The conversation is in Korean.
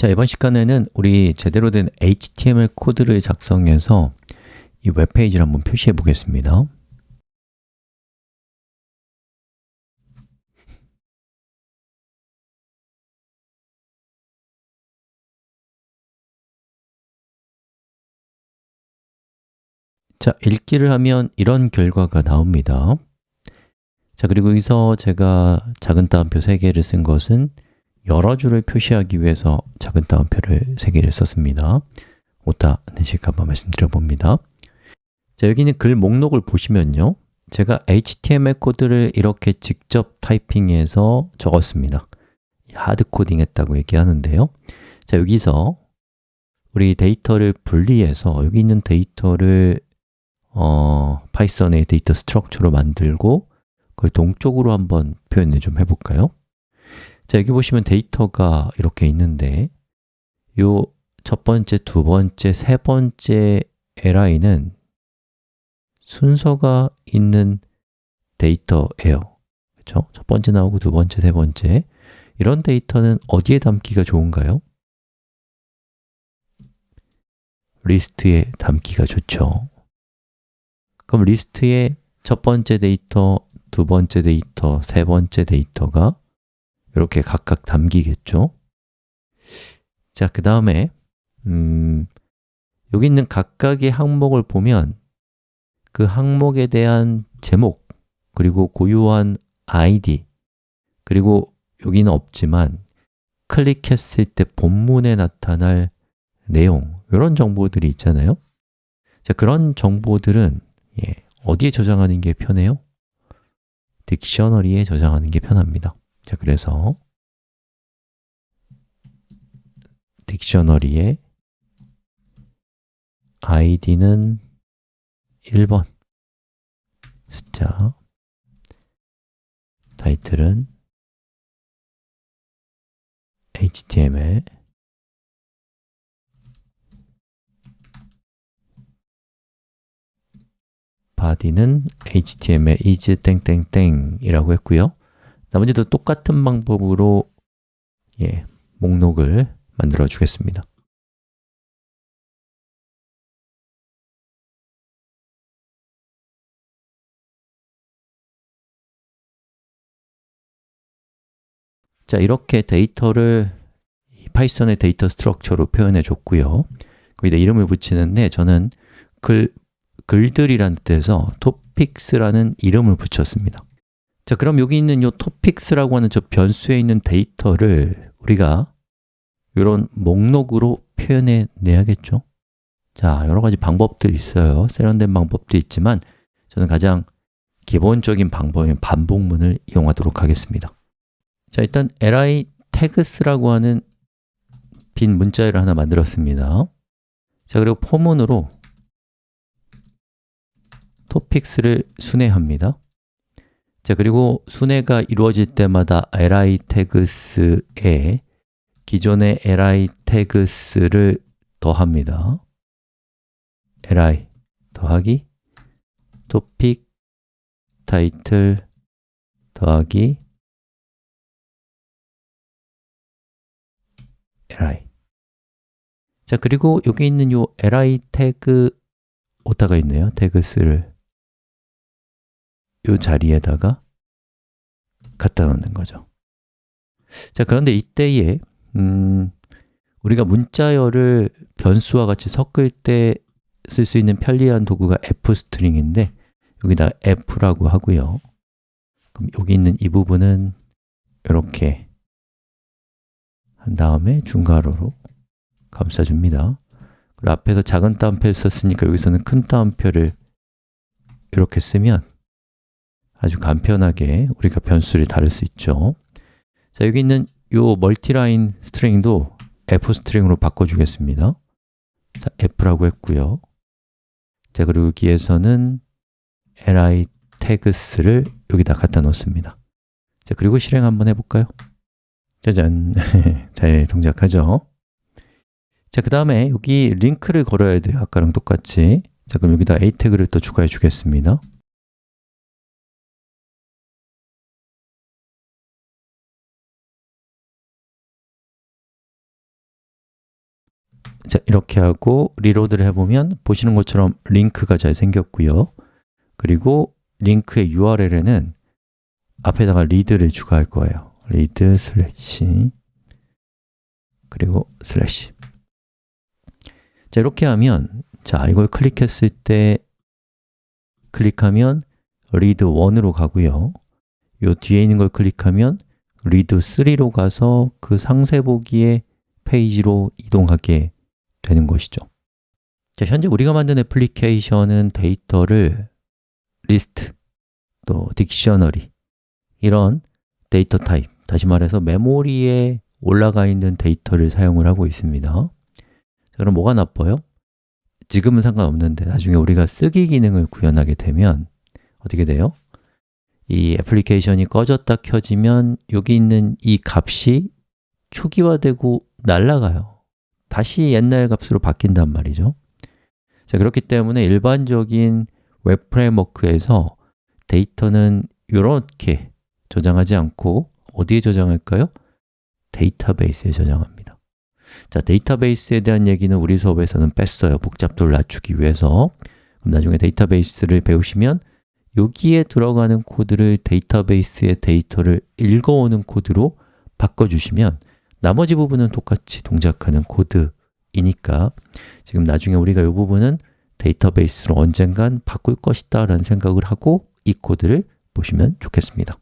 자, 이번 시간에는 우리 제대로 된 HTML 코드를 작성해서 이 웹페이지를 한번 표시해 보겠습니다. 자, 읽기를 하면 이런 결과가 나옵니다. 자, 그리고 여기서 제가 작은 따옴표 3개를 쓴 것은 여러 줄을 표시하기 위해서 작은 따옴표를 3개를 썼습니다. 오타 내실까 봐 말씀드려 봅니다. 자, 여기 있는 글 목록을 보시면요. 제가 HTML 코드를 이렇게 직접 타이핑해서 적었습니다. hard coding 했다고 얘기하는데요. 자, 여기서 우리 데이터를 분리해서 여기 있는 데이터를 어, Python의 data structure로 만들고 그걸 동적으로 한번 표현을 좀 해볼까요? 자, 여기 보시면 데이터가 이렇게 있는데 요 첫 번째, 두 번째, 세 번째 li는 순서가 있는 데이터예요 그렇죠? 첫 번째 나오고 두 번째, 세 번째 이런 데이터는 어디에 담기가 좋은가요? 리스트에 담기가 좋죠 그럼 리스트의 첫 번째 데이터, 두 번째 데이터, 세 번째 데이터가 이렇게 각각 담기겠죠? 자, 그 다음에 음, 여기 있는 각각의 항목을 보면 그 항목에 대한 제목, 그리고 고유한 ID, 그리고 여기는 없지만 클릭했을 때 본문에 나타날 내용, 이런 정보들이 있잖아요 자, 그런 정보들은 예, 어디에 저장하는 게 편해요? 딕셔너리에 저장하는 게 편합니다 자, 그래서 딕셔너리에 id는 1번 숫자 타이틀은 html body는 html is 땡땡땡이라고 했고요 나머지도 똑같은 방법으로 예, 목록을 만들어 주겠습니다. 자, 이렇게 데이터를 파이썬의 data structure로 표현해 줬고요. 거기다 이름을 붙이는데 저는 글, 글들이라는 뜻에서 topics라는 이름을 붙였습니다 자, 그럼 여기 있는 이 topics라고 하는 저 변수에 있는 데이터를 우리가 이런 목록으로 표현해 내야겠죠? 자, 여러 가지 방법들이 있어요. 세련된 방법도 있지만 저는 가장 기본적인 방법인 반복문을 이용하도록 하겠습니다. 자, 일단 li tags라고 하는 빈 문자열을 하나 만들었습니다. 자, 그리고 포문으로 topics를 순회합니다 자, 그리고 순회가 이루어질 때마다 li tags에 기존의 li tags를 더합니다. li 더하기 topic title 더하기 li 자, 그리고 여기 있는 요 li 태그 오타가 있네요. 태그스를. 요 자리에다가 갖다 놓는 거죠. 자, 그런데 이때에 음, 우리가 문자열을 변수와 같이 섞을 때 쓸 수 있는 편리한 도구가 f스트링인데 여기다 f라고 하고요. 그럼 여기 있는 이 부분은 이렇게 한 다음에 중괄호로 감싸줍니다 그리고 앞에서 작은 따옴표를 썼으니까 여기서는 큰 따옴표를 이렇게 쓰면 아주 간편하게 우리가 변수를 다룰 수 있죠. 자, 여기 있는 이 멀티라인 스트링도 f 스트링으로 바꿔주겠습니다. 자, f라고 했고요. 자, 그리고 여기에서는 li tags를 여기다 갖다 놓습니다. 자, 그리고 실행 한번 해볼까요? 짜잔! 잘 동작하죠? 자, 그 다음에 여기 링크를 걸어야 돼요. 아까랑 똑같이. 자, 그럼 여기다 a 태그를 또 추가해 주겠습니다 자, 이렇게 하고 reload를 해보면 보시는 것처럼 링크가 잘 생겼고요. 그리고 링크의 URL에는 앞에다가 read를 추가할 거예요. read 슬래시. 그리고 슬래시. 자, 이렇게 하면 자, 이걸 클릭했을 때 클릭하면 read 1으로 가고요. 이 뒤에 있는 걸 클릭하면 read 3로 가서 그 상세 보기의 페이지로 이동하게 되는 것이죠 자, 현재 우리가 만든 애플리케이션은 데이터를 리스트, 또 dictionary 이런 data type, 다시 말해서 메모리에 올라가 있는 데이터를 사용을 하고 있습니다 자, 그럼 뭐가 나빠요? 지금은 상관없는데 나중에 우리가 쓰기 기능을 구현하게 되면 어떻게 돼요? 이 애플리케이션이 꺼졌다 켜지면 여기 있는 이 값이 초기화되고 날아가요 다시 옛날 값으로 바뀐단 말이죠. 자 그렇기 때문에 일반적인 웹 framework에서 데이터는 이렇게 저장하지 않고 어디에 저장할까요? 데이터베이스에 저장합니다. 자, 데이터베이스에 대한 얘기는 우리 수업에서는 뺐어요. 복잡도를 낮추기 위해서. 그럼 나중에 데이터베이스를 배우시면 여기에 들어가는 코드를 데이터베이스의 데이터를 읽어오는 코드로 바꿔주시면 나머지 부분은 똑같이 동작하는 코드이니까 지금 나중에 우리가 이 부분은 데이터베이스로 언젠간 바꿀 것이다 라는 생각을 하고 이 코드를 보시면 좋겠습니다